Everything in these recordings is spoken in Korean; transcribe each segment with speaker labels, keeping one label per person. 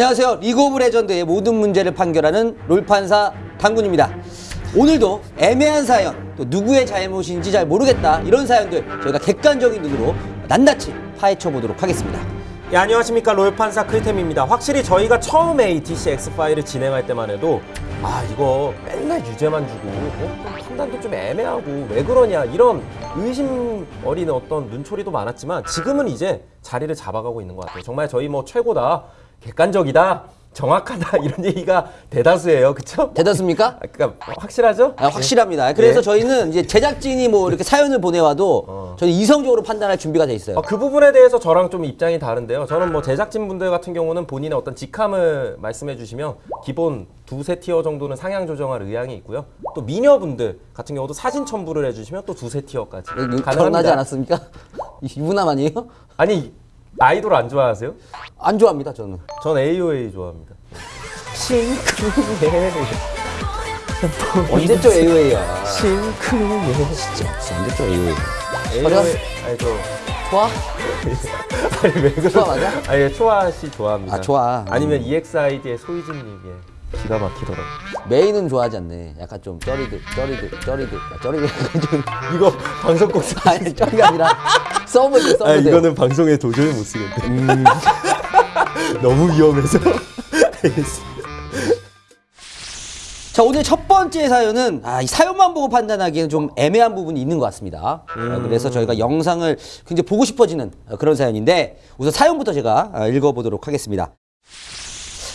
Speaker 1: 안녕하세요. 리그 오브 레전드의 모든 문제를 판결하는 롤판사 당군입니다. 오늘도 애매한 사연, 또 누구의 잘못인지 잘 모르겠다 이런 사연들 저희가 객관적인 눈으로 낱낱이 파헤쳐 보도록 하겠습니다.
Speaker 2: 예, 안녕하십니까 롤판사 클템입니다. 확실히 저희가 처음에 이 DC X파일을 진행할 때만 해도 아 이거 맨날 유죄만 주고 어, 좀 판단도 좀 애매하고 왜 그러냐 이런 의심 어린 어떤 눈초리도 많았지만 지금은 이제 자리를 잡아가고 있는 것 같아요. 정말 저희 뭐 최고다 객관적이다 정확하다 이런 얘기가 대다수예요. 그쵸?
Speaker 1: 대단습니까?
Speaker 2: 아, 그러니까 확실하죠?
Speaker 1: 아, 확실합니다. 그래서
Speaker 2: 예.
Speaker 1: 저희는 이제 제작진이 뭐 이렇게 사연을 보내와도
Speaker 2: 어.
Speaker 1: 저는 이성적으로 판단할 준비가 돼 있어요.
Speaker 2: 어, 그 부분에 대해서 저랑 좀 입장이 다른데요. 저는 뭐 제작진 분들 같은 경우는 본인의 어떤 직함을 말씀해 주시면 기본 두세 티어 정도는 상향 조정할 의향이 있고요. 또 미녀분들 같은 경우도 사진 첨부를 해주시면 또 두세 티어까지
Speaker 1: 네, 결혼하지
Speaker 2: 가능합니다.
Speaker 1: 않았습니까? 유부남 아니에요?
Speaker 2: 아니 아이돌 안 좋아하세요?
Speaker 1: 안 좋아합니다, 저는.
Speaker 2: 전 AOA 좋아합니다. 싱크해
Speaker 1: 언제적 AOA야.
Speaker 2: 싱크해
Speaker 1: 진짜 언제적 AOA.
Speaker 2: AOA 아니 저
Speaker 1: 좋아?
Speaker 2: 아니 왜 그러
Speaker 1: 초아 맞아?
Speaker 2: 아니 초아 씨 좋아합니다.
Speaker 1: 아, 초아.
Speaker 2: 아니면 EXID의 소희진님 예 기가 막히더라고.
Speaker 1: 메인은 좋아하지 않네. 약간 좀 쩌리드, 쩌리드, 쩌리드. 아, 좀.
Speaker 2: 이거 방송 꼭 사.
Speaker 1: 아니, 쩌리가 아니라 서브드, 서브드.
Speaker 2: 아 이거는 방송에 도저히 못 쓰겠네. 너무 위험해서.
Speaker 1: 자, 오늘 첫 번째 사연은 아, 이 사연만 보고 판단하기에는 좀 애매한 부분이 있는 것 같습니다. 어, 그래서 저희가 영상을 굉장히 보고 싶어지는 어, 그런 사연인데 우선 사연부터 제가 어, 읽어보도록 하겠습니다.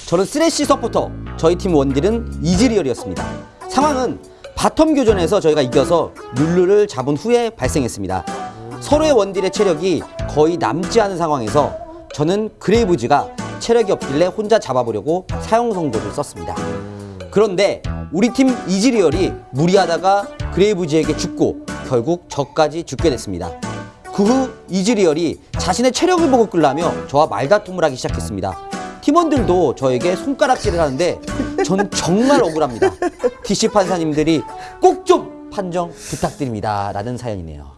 Speaker 1: 저는 쓰레쉬 서포터, 저희 팀 원딜은 이즈리얼이었습니다. 상황은 bottom 교전에서 저희가 이겨서 룰루를 잡은 후에 발생했습니다. 서로의 원딜의 체력이 거의 남지 않은 상황에서 저는 그레이브즈가 체력이 없길래 혼자 잡아보려고 선고를 썼습니다. 그런데 우리 팀 이즈리얼이 무리하다가 그레이브즈에게 죽고 결국 저까지 죽게 됐습니다. 그 후 이즈리얼이 자신의 체력을 보고 끌라며 저와 말다툼을 하기 시작했습니다. 팀원들도 저에게 손가락질을 하는데 전 정말 억울합니다. DC 판사님들이 꼭 좀 판정 부탁드립니다. 라는 사연이네요.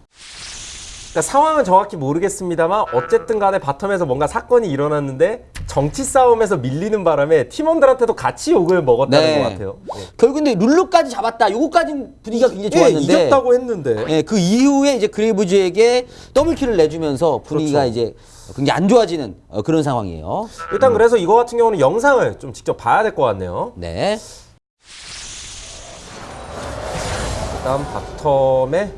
Speaker 2: 그러니까 상황은 정확히 모르겠습니다만 어쨌든 간에 바텀에서 뭔가 사건이 일어났는데 정치 싸움에서 밀리는 바람에 팀원들한테도 같이 욕을 먹었다는 것 같아요.
Speaker 1: 결국 근데 룰루까지 잡았다. 요거까지 분위기가 굉장히
Speaker 2: 예,
Speaker 1: 좋았는데
Speaker 2: 이겼다고 했는데
Speaker 1: 예, 그 이후에 이제 그레이브즈에게 더블킬을 내주면서 분위기가
Speaker 2: 그렇죠.
Speaker 1: 이제 굉장히 안 좋아지는 어, 그런 상황이에요.
Speaker 2: 일단 그래서 이거 같은 경우는 영상을 좀 직접 봐야 될 것 같네요.
Speaker 1: 네.
Speaker 2: 일단 바텀에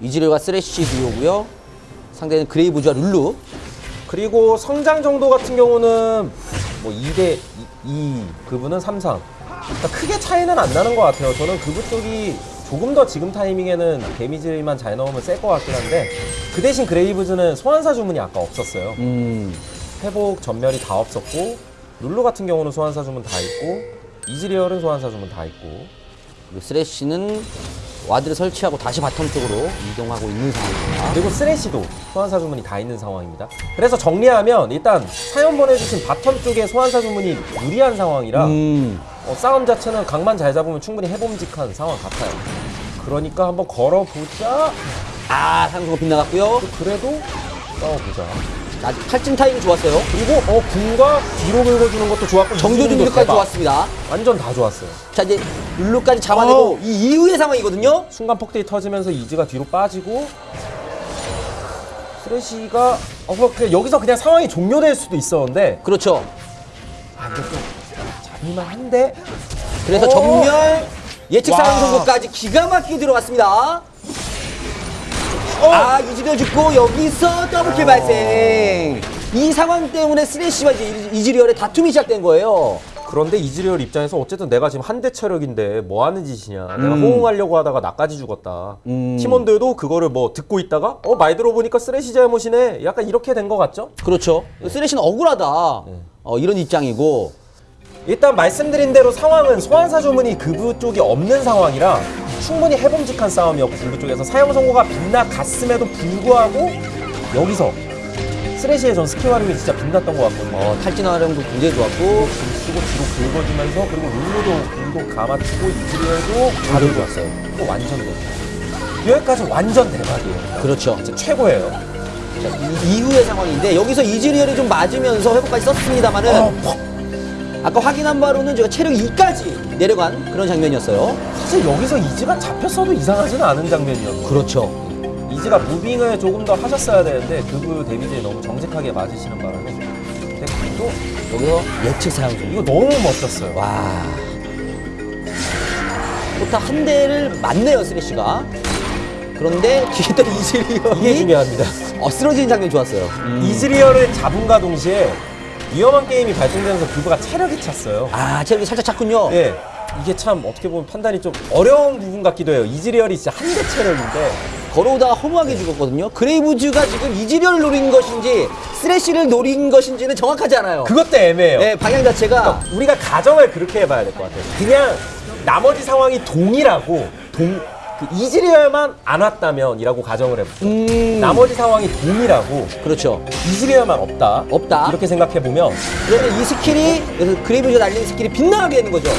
Speaker 1: 이즈리얼과 쓰레쉬 듀오고요. 상대는 그레이브즈와 룰루.
Speaker 2: 그리고 성장 정도 같은 경우는 뭐 2대 2, 그분은 3, 3. 그러니까 크게 차이는 안 나는 것 같아요. 저는 그분 쪽이 조금 더 지금 타이밍에는 데미지만 잘 넣으면 셀 것 같긴 한데 그 대신 그레이브즈는 소환사 주문이 아까 없었어요.
Speaker 1: 음.
Speaker 2: 회복 전멸이 다 없었고 룰루 같은 경우는 소환사 주문 다 있고 이즈리얼은 소환사 주문 다 있고
Speaker 1: 그리고 쓰레쉬는 ward를 설치하고 다시 bottom 쪽으로 이동하고 있는 상황입니다.
Speaker 2: 그리고 쓰레쉬도 소환사 주문이 다 있는 상황입니다. 그래서 정리하면 일단 사연 보내주신 bottom 쪽에 소환사 주문이 유리한 상황이라
Speaker 1: 음.
Speaker 2: 어, 싸움 자체는 각만 잘 잡으면 충분히 해봄직한 상황 같아요. 그러니까 한번 걸어보자.
Speaker 1: 아, 상승가 빗나갔고요.
Speaker 2: 그래도 싸워보자.
Speaker 1: 아직 탈진 타이밍 좋았어요.
Speaker 2: 그리고 어 궁과 뒤로 긁어주는 것도 좋았고
Speaker 1: 정조준
Speaker 2: 이즈리얼도
Speaker 1: 격까지
Speaker 2: 대박.
Speaker 1: 좋았습니다.
Speaker 2: 완전 다 좋았어요.
Speaker 1: 자, 이제 룰루까지 잡아내고
Speaker 2: 어우.
Speaker 1: 이 이후의 상황이거든요.
Speaker 2: 순간 폭대이 터지면서 이즈가 뒤로 빠지고 쓰레쉬가 어 뭐, 그냥 여기서 그냥 상황이 종료될 수도 있었는데
Speaker 1: 그렇죠.
Speaker 2: 아 이거 좀 잡을만 한데
Speaker 1: 그래서
Speaker 2: 오.
Speaker 1: 전멸 예측 상황
Speaker 2: 와.
Speaker 1: 선고까지 기가 막히게 들어갔습니다.
Speaker 2: 어.
Speaker 1: 아, 이즈리얼 죽고 여기서 double kill 발생. 이 상황 때문에 쓰레쉬와 이제 이즈리얼의 다툼이 시작된 거예요.
Speaker 2: 그런데 이즈리얼 입장에서 어쨌든 내가 지금 한 대 체력인데 뭐 하는 짓이냐 내가
Speaker 1: 음.
Speaker 2: 호응하려고 하다가 나까지 죽었다
Speaker 1: 음.
Speaker 2: 팀원들도 그거를 뭐 듣고 있다가 어 말 들어보니까 쓰레쉬 잘못이네 약간 이렇게 된 것 같죠?
Speaker 1: 그렇죠. 쓰레쉬는 억울하다.
Speaker 2: 네.
Speaker 1: 어, 이런 입장이고.
Speaker 2: 일단 말씀드린 대로 상황은 소환사 주문이 그부 쪽이 없는 상황이라 충분히 해봄직한 싸움이었고 그부 쪽에서 사형 선고가 빗나갔음에도 불구하고 여기서 쓰레쉬의 전 스킬 활용이 진짜 빛났던 것 같거든요
Speaker 1: 어, 탈진 활용도 굉장히 좋았고.
Speaker 2: 줄 쓰고 뒤로 긁어주면서 그리고 룰루도 공도 감아치고 이즈리얼도
Speaker 1: 다들 좋았어요.
Speaker 2: 이거 완전 대박 여기까지 완전 대박이에요
Speaker 1: 그렇죠.
Speaker 2: 진짜 최고예요
Speaker 1: 자, 이, 이후의 상황인데 여기서 이즈리얼이 좀 맞으면서 회복까지 썼습니다만은
Speaker 2: 어, 퍽.
Speaker 1: 아까 확인한 바로는 제가 체력 2까지 내려간 그런 장면이었어요.
Speaker 2: 사실 여기서 이즈가 잡혔어도 이상하지는 않은 장면이었고
Speaker 1: 그렇죠.
Speaker 2: 이즈가 무빙을 조금 더 하셨어야 되는데 그브 데미지에 너무 정직하게 맞으시는 바람에 근데 그래도
Speaker 1: 여기서 예측 사용 중.
Speaker 2: 이거 너무 멋졌어요.
Speaker 1: 와. 포타 한 대를 맞네요, 쓰레쉬가. 그런데 뒤에 또 이즈리얼이
Speaker 2: 이게 중요합니다.
Speaker 1: 어, 쓰러지는 장면 좋았어요.
Speaker 2: 이즈리얼을 잡음과 동시에 위험한 게임이 발생되면서 그브가 체력이 찼어요.
Speaker 1: 아, 체력이 살짝 찼군요.
Speaker 2: 예. 이게 참 어떻게 보면 판단이 좀 어려운 부분 같기도 해요. 이즈리얼이 진짜 한 대 체력인데
Speaker 1: 걸어오다가 허무하게 죽었거든요. 그레이브즈가 지금 이즈리얼을 노린 것인지 쓰레쉬를 노린 것인지는 정확하지 않아요.
Speaker 2: 그것도 애매해요.
Speaker 1: 네, 방향 자체가
Speaker 2: 그러니까 우리가 가정을 그렇게 해봐야 될 것 같아요. 그냥 나머지 상황이 동일하고 동, 그 이즈리얼만 안 왔다면이라고 가정을 해볼게요.
Speaker 1: 음,
Speaker 2: 나머지 상황이 동일하고
Speaker 1: 그렇죠.
Speaker 2: 이즈리얼만 없다.
Speaker 1: 없다.
Speaker 2: 이렇게 생각해 보면
Speaker 1: 그러면 이 스킬이 그래서 그레이브즈가 날리는 스킬이 빗나가게 되는 거죠.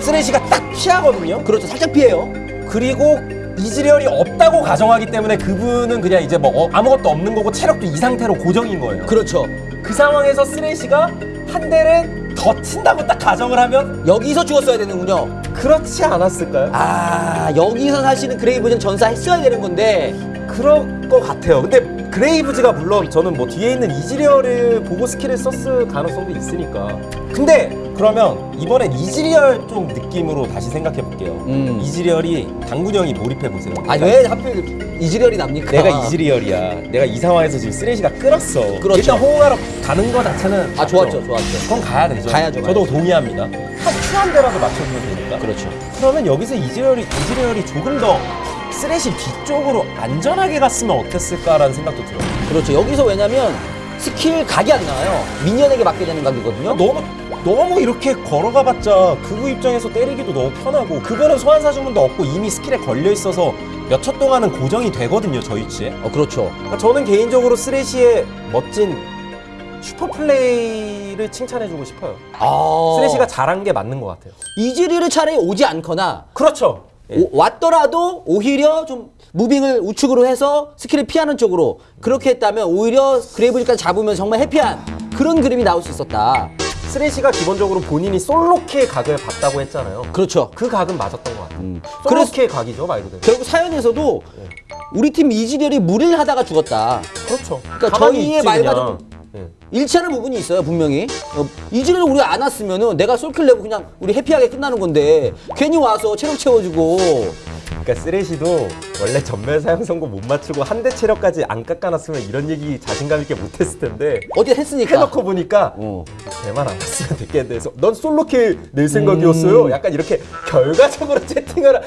Speaker 2: 쓰레쉬가 딱 피하거든요.
Speaker 1: 그렇죠. 살짝 피해요.
Speaker 2: 그리고 이즈리얼이 없다고 가정하기 때문에 그분은 그냥 이제 뭐 어, 아무것도 없는 거고 체력도 이 상태로 고정인 거예요.
Speaker 1: 그렇죠.
Speaker 2: 그 상황에서 쓰레쉬가 한 대를 더 친다고 딱 가정을 하면
Speaker 1: 여기서 죽었어야 되는군요.
Speaker 2: 그렇지 않았을까요?
Speaker 1: 아, 여기서 사실은 그레이브즈는 전사했어야 되는 건데
Speaker 2: 그럴 것 같아요. 근데 그레이브즈가 물론 저는 뭐 뒤에 있는 이즈리얼을 보고 스킬을 썼을 가능성도 있으니까. 근데 그러면 이번엔 이즈리얼 쪽 느낌으로 다시 생각해 볼게요.
Speaker 1: 음.
Speaker 2: 이즈리얼이 당군형이 몰입해 보세요.
Speaker 1: 아, 왜 하필 이즈리얼이 나입니까?
Speaker 2: 내가 이즈리얼이야. 내가 이 상황에서 지금 쓰레쉬가 끌었어.
Speaker 1: 그렇죠.
Speaker 2: 일단 호응하러 가는 거 자체는
Speaker 1: 아, 좋았죠. 좋았죠.
Speaker 2: 그건 가야 되죠.
Speaker 1: 가야죠,
Speaker 2: 저도
Speaker 1: 가야죠.
Speaker 2: 동의합니다. Q 한 대라도 맞춰주면 되니까.
Speaker 1: 그렇죠.
Speaker 2: 그러면 여기서 이즈리얼이 이즈리얼이 조금 더 쓰레쉬 뒤쪽으로 안전하게 갔으면 어땠을까라는 생각도 들어요.
Speaker 1: 그렇죠. 여기서 왜냐면 스킬 각이 안 나와요. minion에게 맞게 되는 각이거든요.
Speaker 2: 너무 너무 이렇게 걸어가봤자 그브 입장에서 때리기도 너무 편하고 그거는 소환사 주문도 없고 이미 스킬에 걸려 있어서 몇 초 동안은 고정이 되거든요 저 위치에.
Speaker 1: 어, 그렇죠.
Speaker 2: 그러니까 저는 개인적으로 쓰레쉬의 멋진 슈퍼 플레이를 칭찬해주고 싶어요.
Speaker 1: 아.
Speaker 2: 쓰레쉬가 잘한 게 맞는 것 같아요.
Speaker 1: 이즈리얼이 차라리 오지 않거나
Speaker 2: 그렇죠. 예.
Speaker 1: 오- 왔더라도 오히려 좀 moving을 우측으로 해서 스킬을 피하는 쪽으로 그렇게 했다면 오히려 그레이브즈까지 잡으면 정말 happy한 그런 그림이 나올 수 있었다.
Speaker 2: 쓰레쉬가 기본적으로 본인이 solo kill 각을 봤다고 했잖아요.
Speaker 1: 그렇죠.
Speaker 2: 그 각은 맞았던 것 같아요.
Speaker 1: 음. 그래서
Speaker 2: solo kill 각이죠 말 그대로.
Speaker 1: 결국 사연에서도 우리 팀 이즈리얼이 무리를 하다가 죽었다.
Speaker 2: 그렇죠.
Speaker 1: 그러니까 저희의 말과
Speaker 2: 예.
Speaker 1: 일치하는 부분이 있어요 분명히 어, 이즈리얼 우리가 안 왔으면 은 내가 솔킬 내고 그냥 우리 해피하게 끝나는 건데 괜히 와서 체력 채워주고
Speaker 2: 그러니까 쓰레쉬도 원래 전멸 사용 선고 못 맞추고 한 대 체력까지 안 깎아놨으면 이런 얘기 자신감 있게 못했을 텐데
Speaker 1: 어디다 했으니까.
Speaker 2: 해놓고 보니까
Speaker 1: 어.
Speaker 2: 걔만 안 했으면 됐겠는데 넌 솔로킬 낼 생각이었어요?
Speaker 1: 음.
Speaker 2: 약간 이렇게 결과적으로 채팅을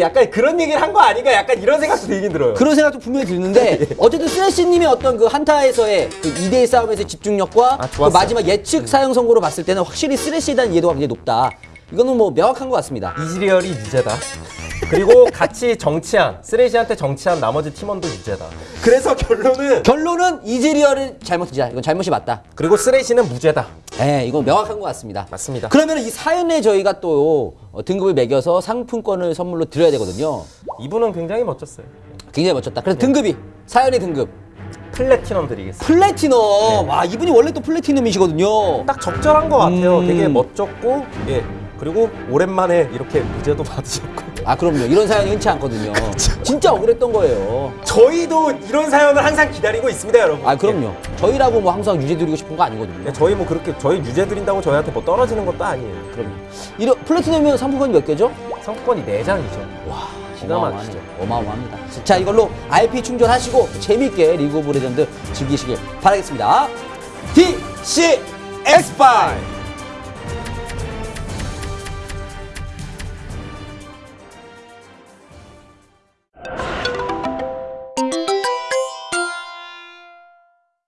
Speaker 2: 약간 그런 얘기를 한 거 아닌가? 약간 이런 생각도 들긴 들어요.
Speaker 1: 그런 생각도 분명히 드는데 어쨌든 쓰레쉬님의 어떤 그 한타에서의 그 2대1 싸움에서의 집중력과
Speaker 2: 아,
Speaker 1: 그. 마지막 예측 사용 선고로 봤을 때는 확실히 쓰레쉬에 대한 이해도가 굉장히 높다. 이거는 뭐 명확한 것 같습니다.
Speaker 2: 이즈리얼이 유죄다 그리고 같이 정치한 쓰레쉬한테 정치한 나머지 팀원도 유죄다 그래서 결론은
Speaker 1: 결론은 이즈리얼은 잘못이다 이건 잘못이 맞다
Speaker 2: 그리고 쓰레쉬는 무죄다
Speaker 1: 네, 이건 명확한 것 같습니다.
Speaker 2: 맞습니다.
Speaker 1: 그러면 이 사연에 저희가 또 어, 등급을 매겨서 상품권을 선물로 드려야 되거든요.
Speaker 2: 이분은 굉장히 멋졌어요
Speaker 1: 굉장히 멋졌다. 그래서 등급이 사연의 등급
Speaker 2: 플래티넘 드리겠습니다
Speaker 1: 플래티넘. 와 이분이 원래 또 플래티넘이시거든요.
Speaker 2: 딱 적절한 것 같아요.
Speaker 1: 음.
Speaker 2: 되게 멋졌고, 예. 그리고 오랜만에 이렇게 무죄도 받으셨고.
Speaker 1: 아 그럼요. 이런 사연이 흔치 않거든요. 진짜 억울했던 거예요.
Speaker 2: 저희도 이런 사연을 항상 기다리고 있습니다, 여러분.
Speaker 1: 아 그럼요. 저희라고 뭐 항상 유죄 드리고 싶은 거 아니거든요.
Speaker 2: 예, 저희 뭐 그렇게 저희 유죄 드린다고 저희한테 뭐 떨어지는 것도 아니에요.
Speaker 1: 그럼요. 이런 Platinum이면 상품권이 몇 개죠?
Speaker 2: 상품권이 4장이죠.
Speaker 1: 와
Speaker 2: 기가 막히죠.
Speaker 1: 어마어마합니다. 자 이걸로 RP 충전하시고 재밌게 리그 오브 레전드 즐기시길 바라겠습니다. DC 엑스파일